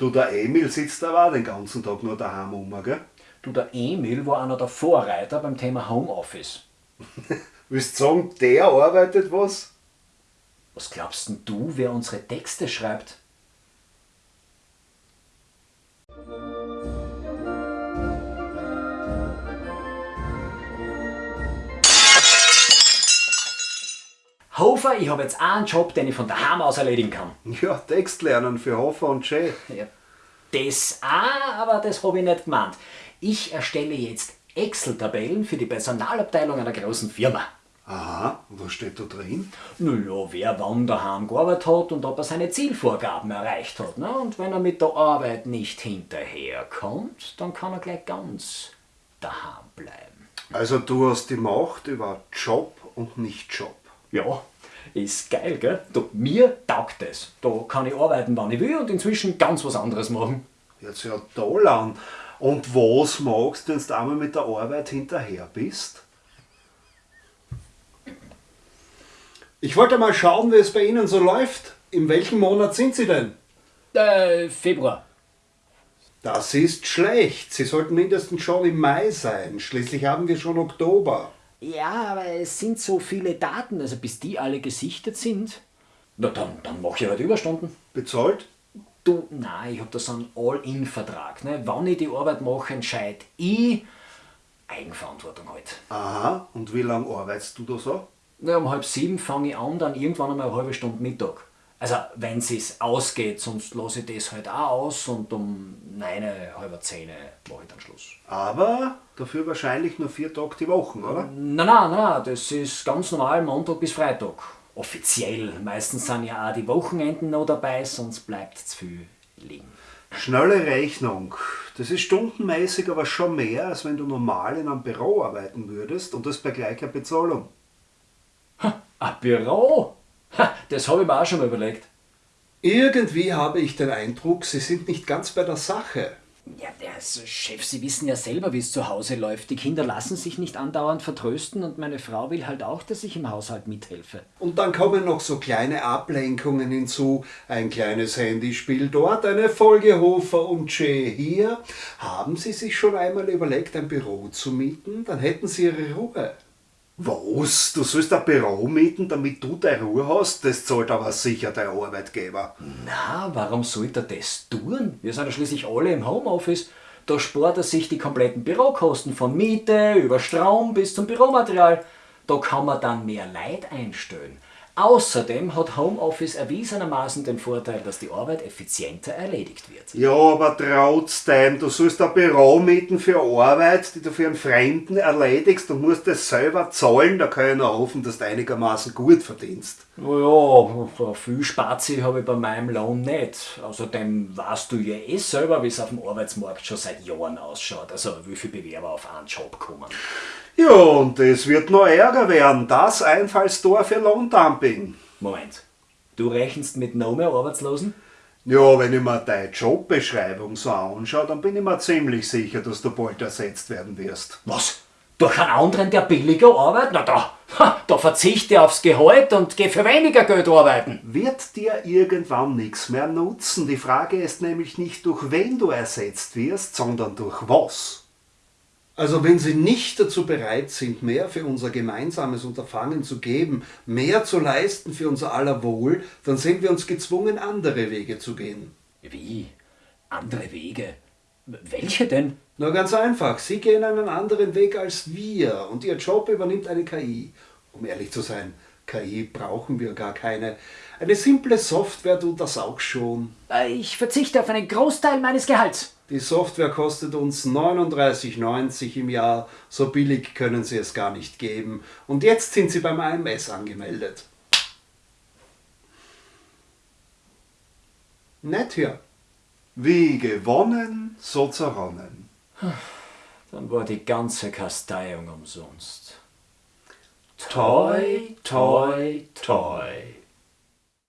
Du, der Emil sitzt aber auch den ganzen Tag nur daheim rum, gell? Du, der Emil war einer der Vorreiter beim Thema Homeoffice. Willst du sagen, der arbeitet was? Was glaubst denn du, wer unsere Texte schreibt? Hofer, ich habe jetzt einen Job, den ich von daheim aus erledigen kann. Ja, Text lernen für Hofer und Che. Ja, das auch, aber das habe ich nicht gemeint. Ich erstelle jetzt Excel-Tabellen für die Personalabteilung einer großen Firma. Aha, und was steht da drin? Naja, wer wann daheim gearbeitet hat und ob er seine Zielvorgaben erreicht hat. Ne? Und wenn er mit der Arbeit nicht hinterherkommt, dann kann er gleich ganz daheim bleiben. Also du hast die Macht über Job und nicht Job. Ja, ist geil, gell? Du, mir taugt es. Da kann ich arbeiten, wann ich will und inzwischen ganz was anderes machen. Jetzt ja toll an. Und was magst du, wenn du einmal mit der Arbeit hinterher bist? Ich wollte mal schauen, wie es bei Ihnen so läuft. In welchem Monat sind Sie denn? Äh, Februar. Das ist schlecht. Sie sollten mindestens schon im Mai sein. Schließlich haben wir schon Oktober. Ja, aber es sind so viele Daten, also bis die alle gesichtet sind. Na dann, dann mache ich halt Überstunden. Bezahlt? Du, nein, ich habe da so einen All-In-Vertrag. Ne? Wann ich die Arbeit mache, entscheide ich. Eigenverantwortung halt. Aha, und wie lange arbeitest du da so? Na, um halb sieben fange ich an, dann irgendwann einmal eine halbe Stunde Mittag. Also, wenn es ausgeht, sonst lasse ich das halt auch aus und um neun, halb zehn mache ich dann Schluss. Aber dafür wahrscheinlich nur vier Tage die Woche, oder? Nein, nein, nein, das ist ganz normal Montag bis Freitag. Offiziell. Meistens sind ja auch die Wochenenden noch dabei, sonst bleibt zu viel liegen. Schnelle Rechnung. Das ist stundenmäßig aber schon mehr, als wenn du normal in einem Büro arbeiten würdest und das bei gleicher Bezahlung. Ein Büro? Ha, das habe ich mir auch schon mal überlegt. Irgendwie habe ich den Eindruck, Sie sind nicht ganz bei der Sache. Ja, also Chef, Sie wissen ja selber, wie es zu Hause läuft. Die Kinder lassen sich nicht andauernd vertrösten und meine Frau will halt auch, dass ich im Haushalt mithelfe. Und dann kommen noch so kleine Ablenkungen hinzu. Ein kleines Handyspiel dort, eine Folge Hofer und Che hier. Haben Sie sich schon einmal überlegt, ein Büro zu mieten? Dann hätten Sie Ihre Ruhe. Was? Du sollst ein Büro mieten, damit du deine Ruhe hast? Das zahlt aber sicher der Arbeitgeber. Na, warum sollte er das tun? Wir sind ja schließlich alle im Homeoffice. Da spart er sich die kompletten Bürokosten von Miete über Strom bis zum Büromaterial. Da kann man dann mehr Leid einstellen. Außerdem hat Homeoffice erwiesenermaßen den Vorteil, dass die Arbeit effizienter erledigt wird. Ja, aber trotzdem, du sollst ein Büro mieten für Arbeit, die du für einen Fremden erledigst und musst das selber zahlen. Da kann ich nur hoffen, dass du einigermaßen gut verdienst. Ja, viel Spazi habe ich bei meinem Lohn nicht. Außerdem weißt du ja eh selber, wie es auf dem Arbeitsmarkt schon seit Jahren ausschaut. Also wie viele Bewerber auf einen Job kommen. Ja, und es wird noch ärger werden. Das Einfallstor für Lohndumping. Moment, du rechnest mit noch mehr Arbeitslosen? Ja, wenn ich mir deine Jobbeschreibung so anschaue, dann bin ich mir ziemlich sicher, dass du bald ersetzt werden wirst. Was? Durch einen anderen, der billiger arbeitet? Na da, ha, da verzichte ich aufs Gehalt und gehe für weniger Geld arbeiten. Wird dir irgendwann nichts mehr nutzen? Die Frage ist nämlich nicht, durch wen du ersetzt wirst, sondern durch was. Also wenn Sie nicht dazu bereit sind, mehr für unser gemeinsames Unterfangen zu geben, mehr zu leisten für unser aller Wohl, dann sind wir uns gezwungen, andere Wege zu gehen. Wie? Andere Wege? Welche denn? Na ganz einfach, Sie gehen einen anderen Weg als wir und Ihr Job übernimmt eine KI. Um ehrlich zu sein, KI brauchen wir gar keine. Eine simple Software tut das auch schon. Ich verzichte auf einen Großteil meines Gehalts. Die Software kostet uns 39,90 im Jahr, so billig können Sie es gar nicht geben. Und jetzt sind Sie beim AMS angemeldet. Nett hier. Wie gewonnen, so zerronnen. Dann war die ganze Kasteiung umsonst. Toi, toi, toi.